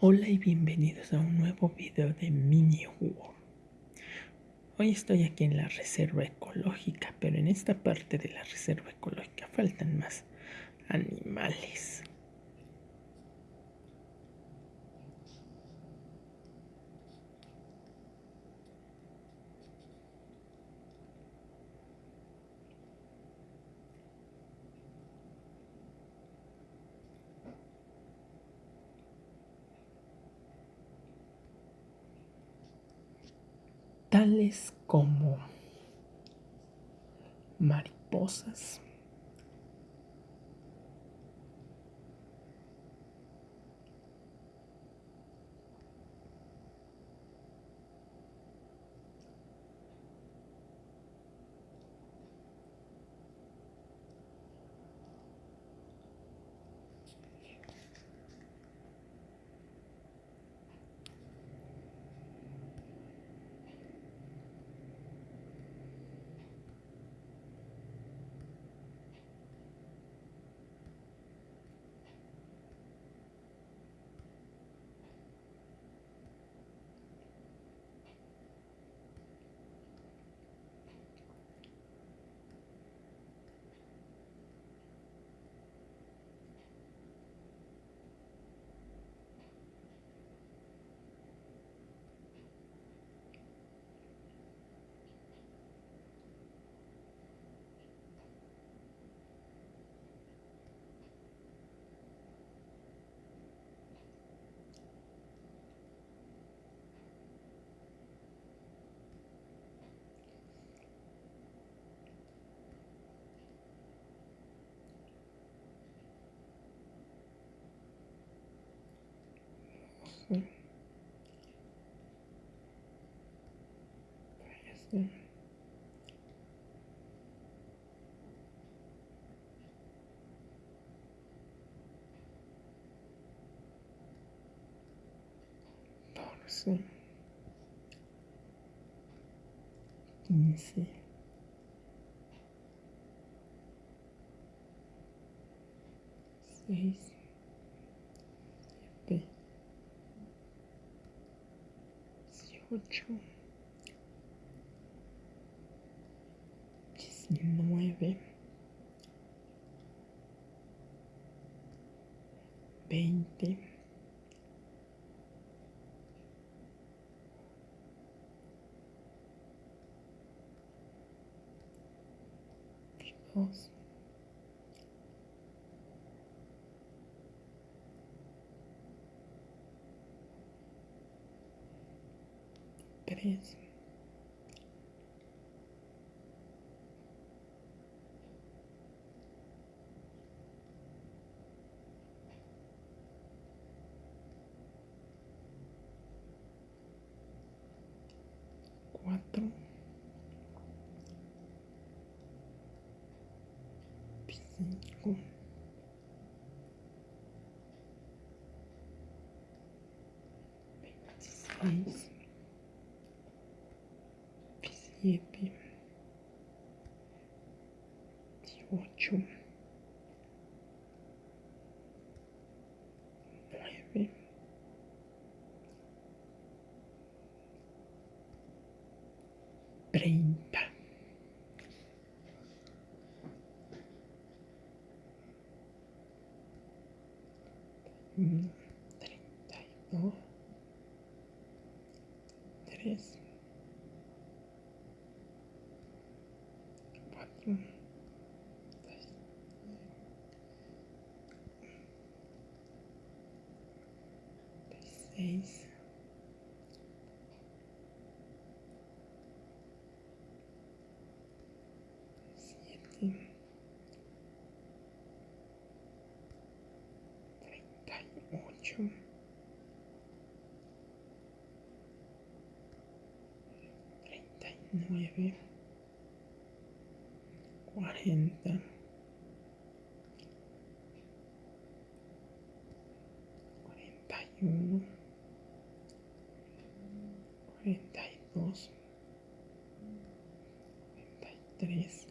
Hola y bienvenidos a un nuevo video de Mini World. Hoy estoy aquí en la reserva ecológica, pero en esta parte de la reserva ecológica faltan más animales. Como mariposas, интересно. Бонусы. Неси. Здесь. Опять. Все, что. Veintidós, tres, cuatro, cinco, veintiséis, siete, dieciocho, nueve, treinta. Uno, treinta y dos, tres, cuatro, seis, Treinta y nueve, cuarenta, cuarenta y uno, cuarenta y dos, cuarenta y tres,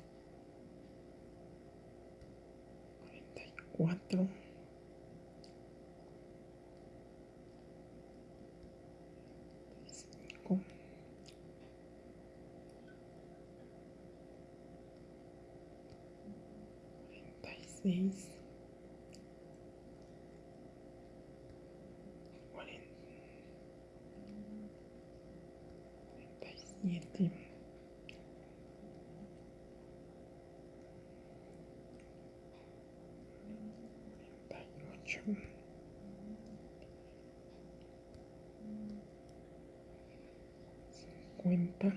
cuarenta y cuatro. Seis, cuarenta y siete, cuarenta y ocho, cincuenta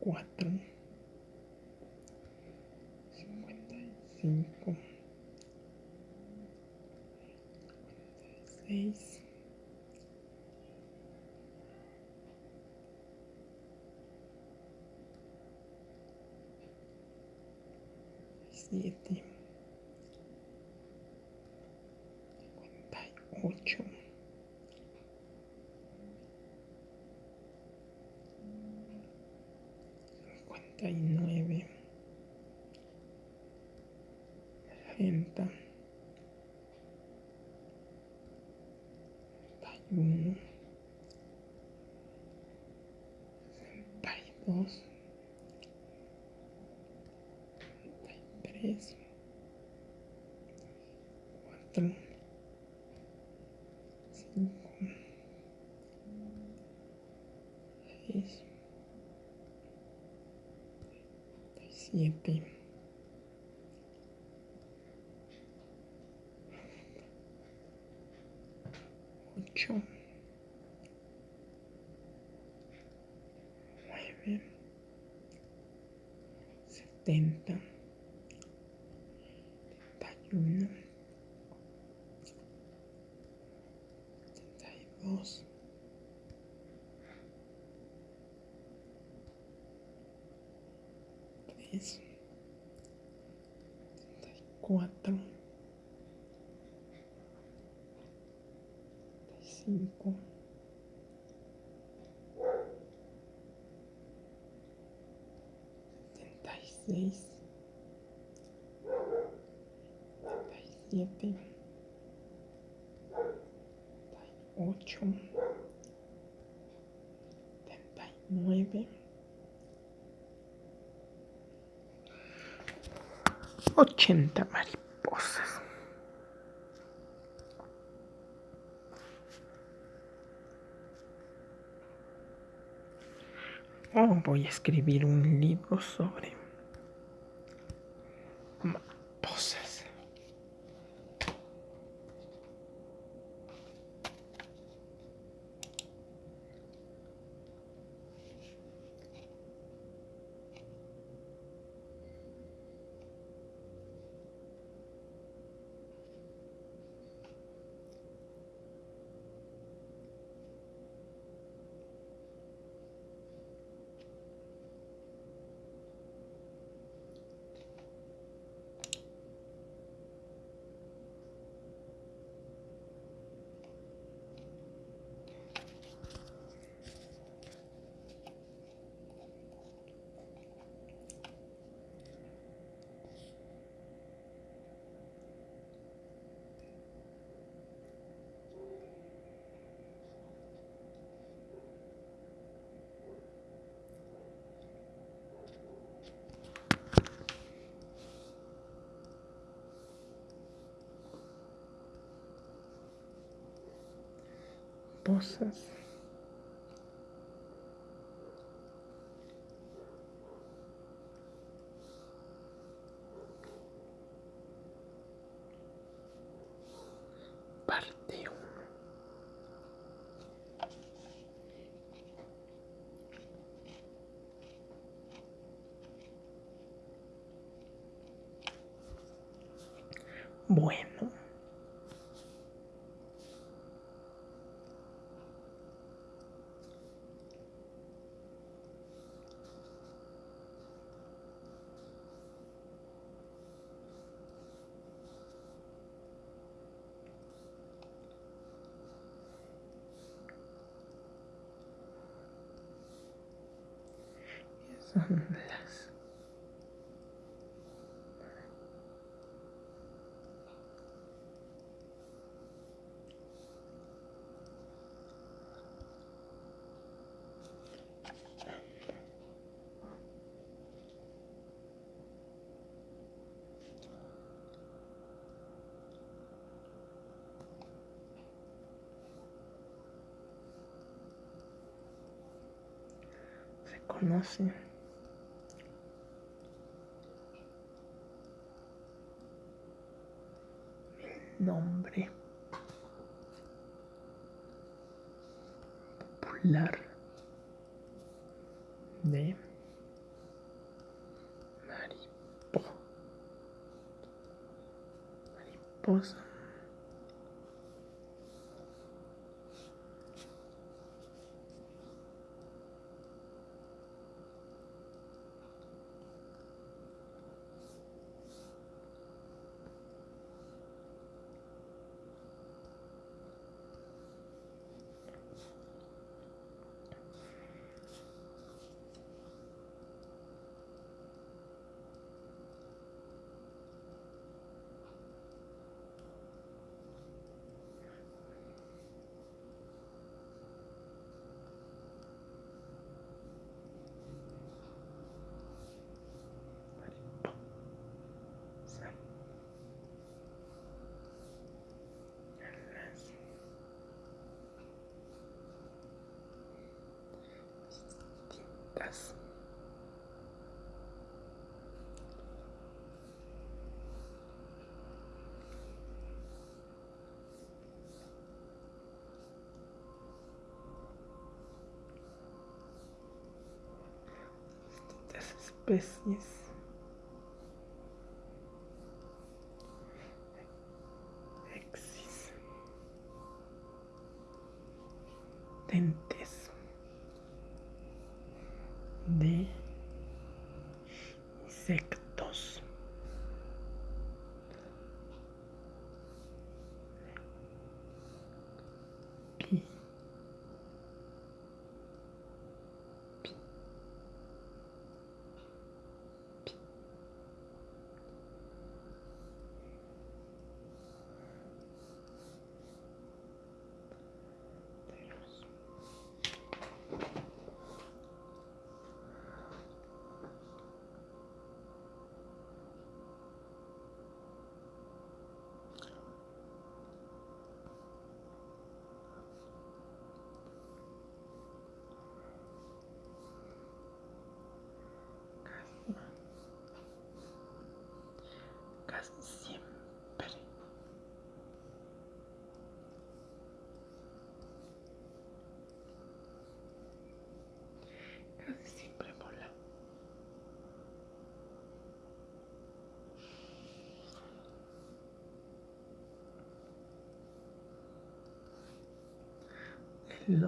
54 55 56 7 4, 5, 6, 7. quatro, cinco, setenta e seis, setenta e sete, setenta tá e oito, setenta e nove. 80 mariposas. Oh, voy a escribir un libro sobre Parte. Bueno. son las se conoce especies existentes el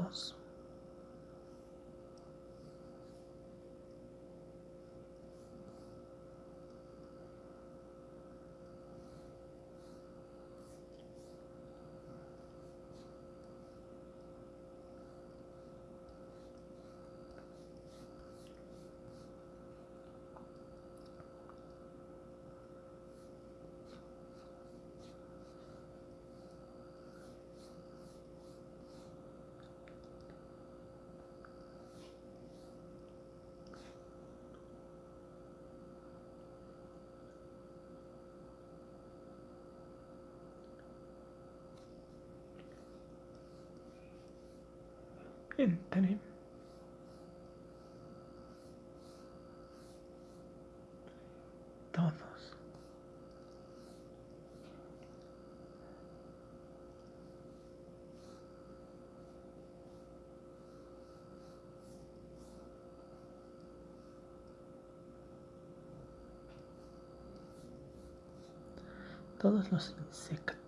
oso entre todos. Todos los insectos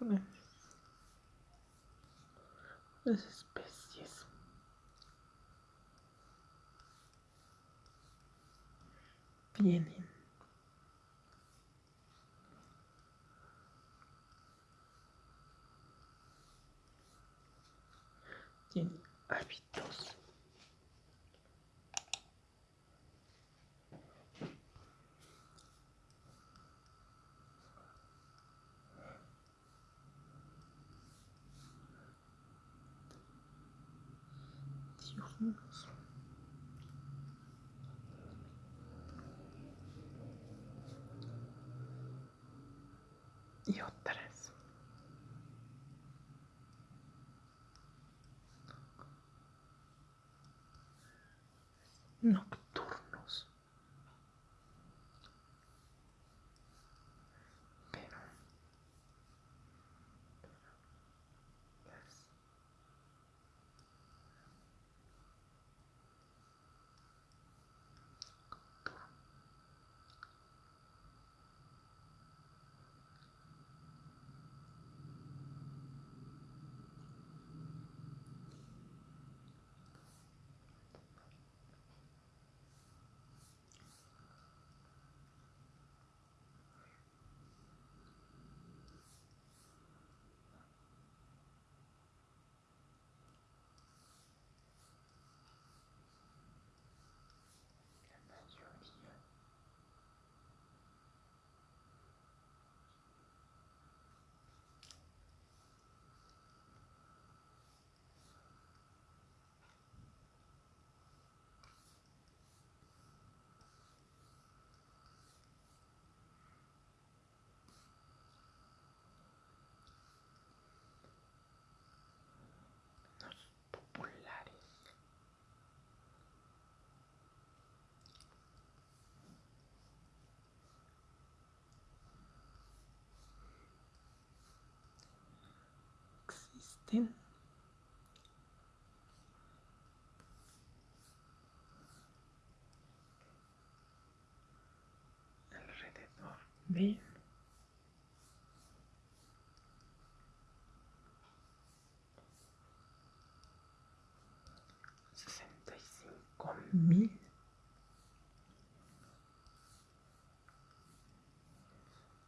unas, unas especies. Vienen alrededor. De sesenta y cinco mil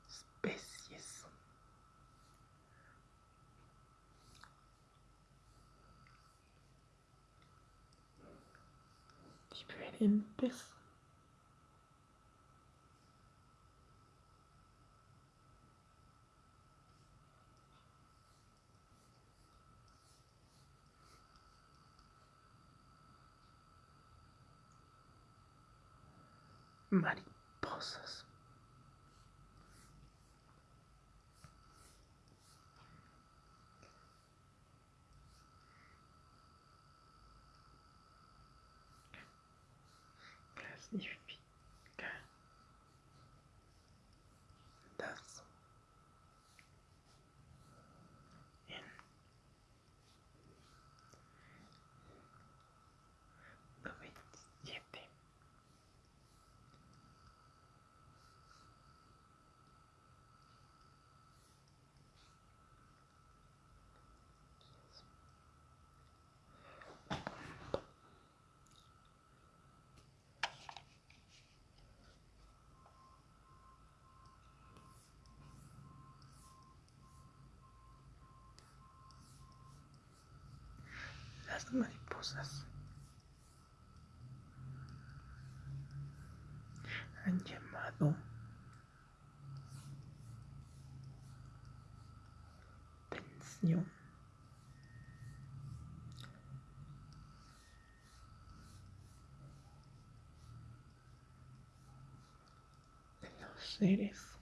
especies diferentes. Mariposas mais je suis mariposas. Han llamado atención. De los seres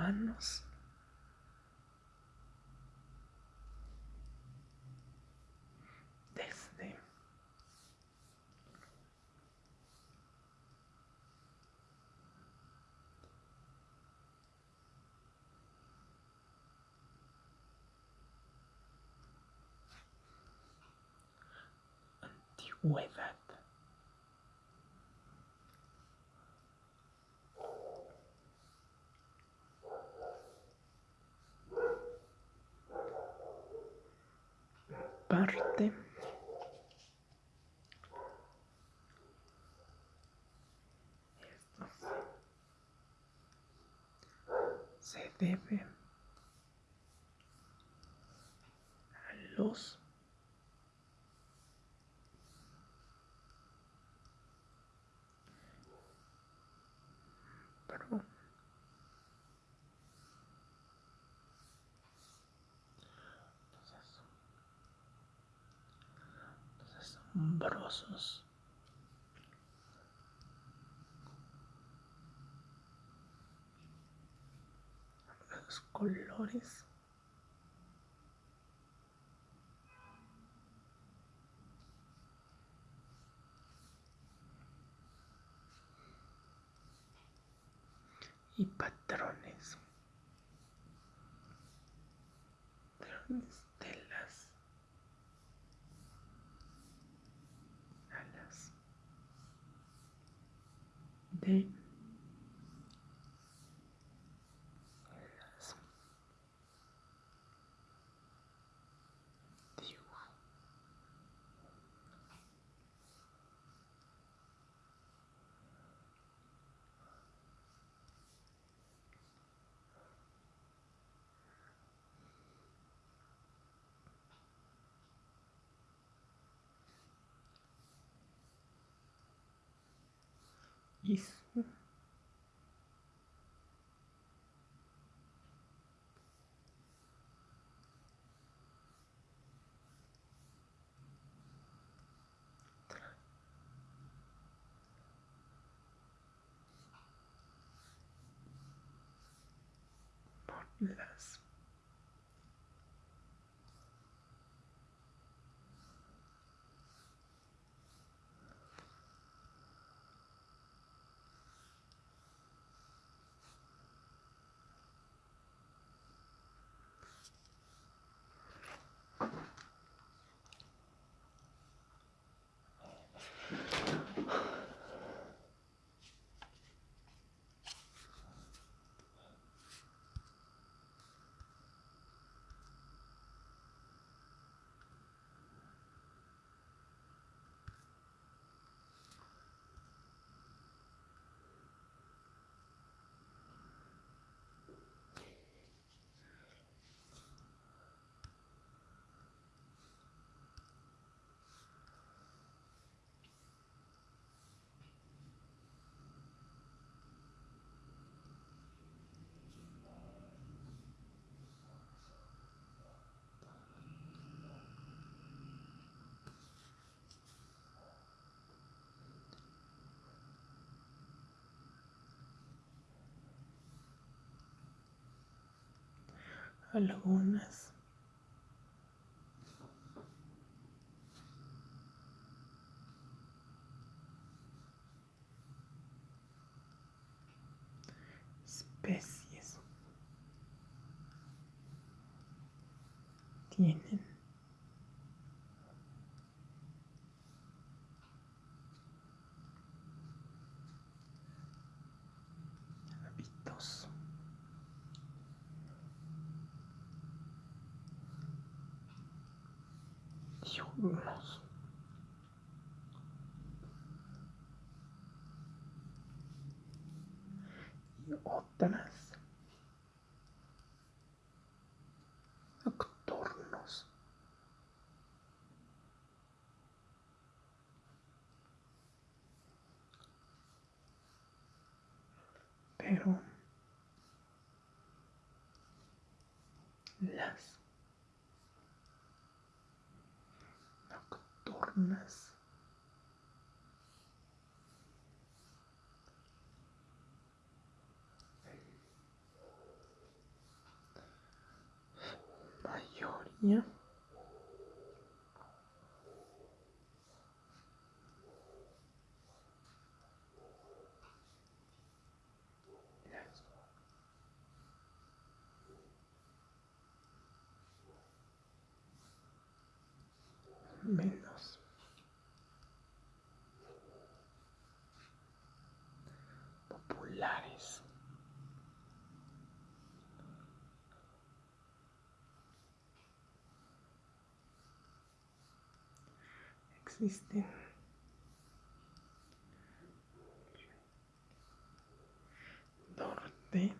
humanos desde antigüedad debe a los asombrosos los colores isso. Less algunas especies. Tienen otras nocturnos. Pero las wholesomeness. existen. Norte.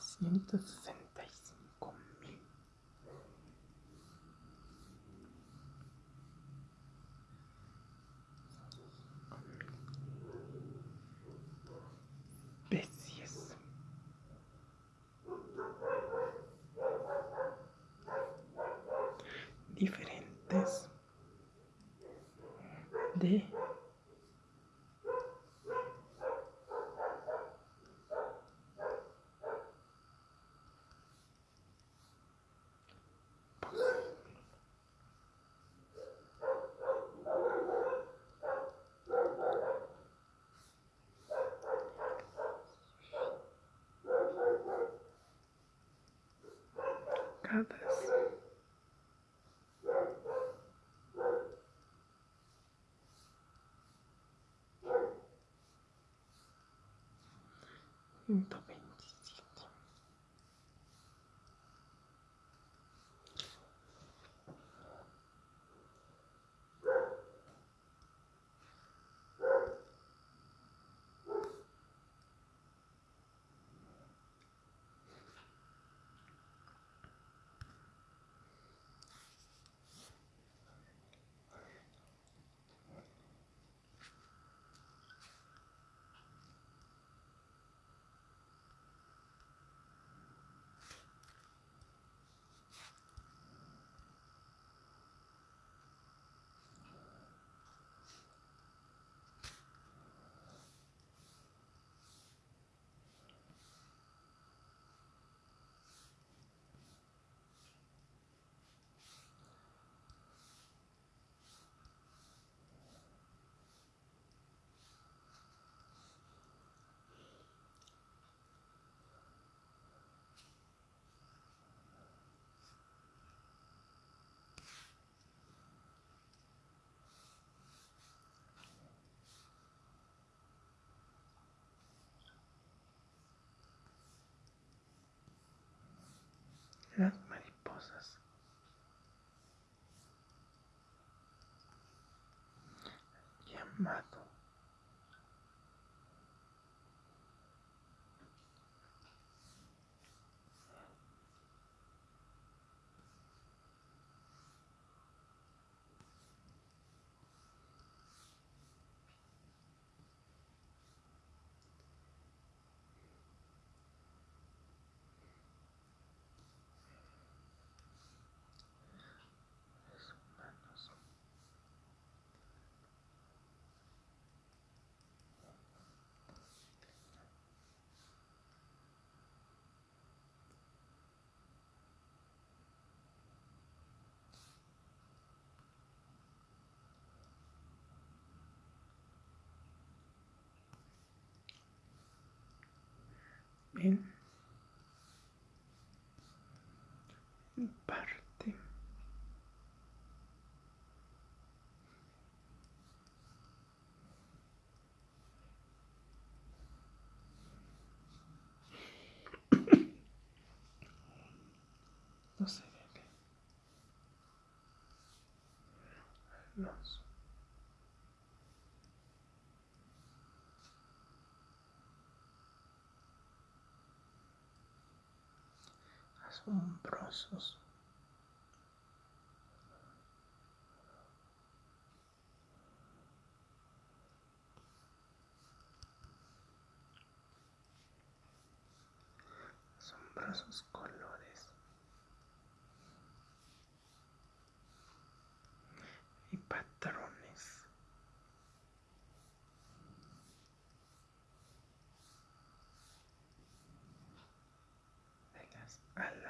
Ciento sesenta. Ciento las mariposas. Llamado en parte. No se ve los asombrosos. Asombrosos colores. Y patrones. Alas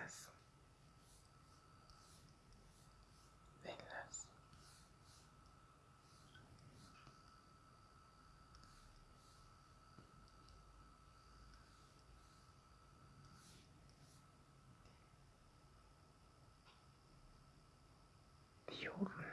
you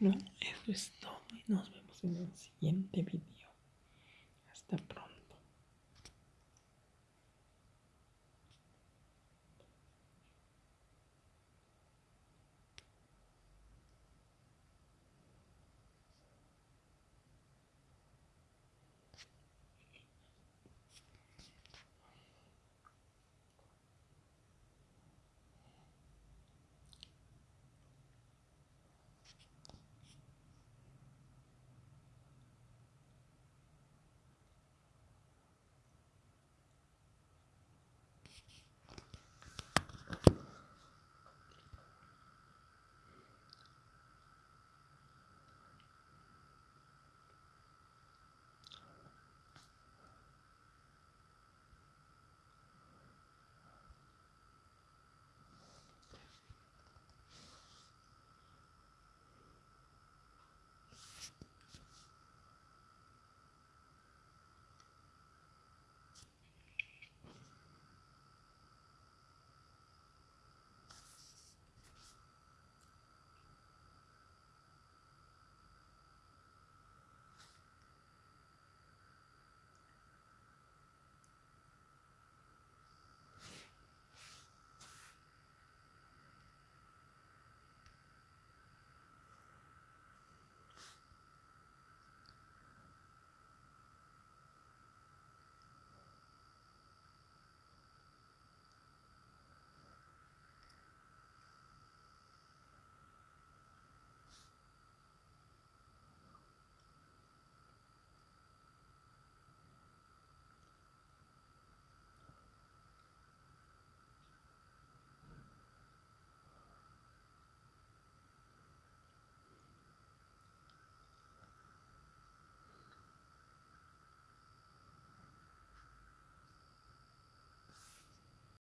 Bueno, eso es todo y nos vemos en el siguiente video.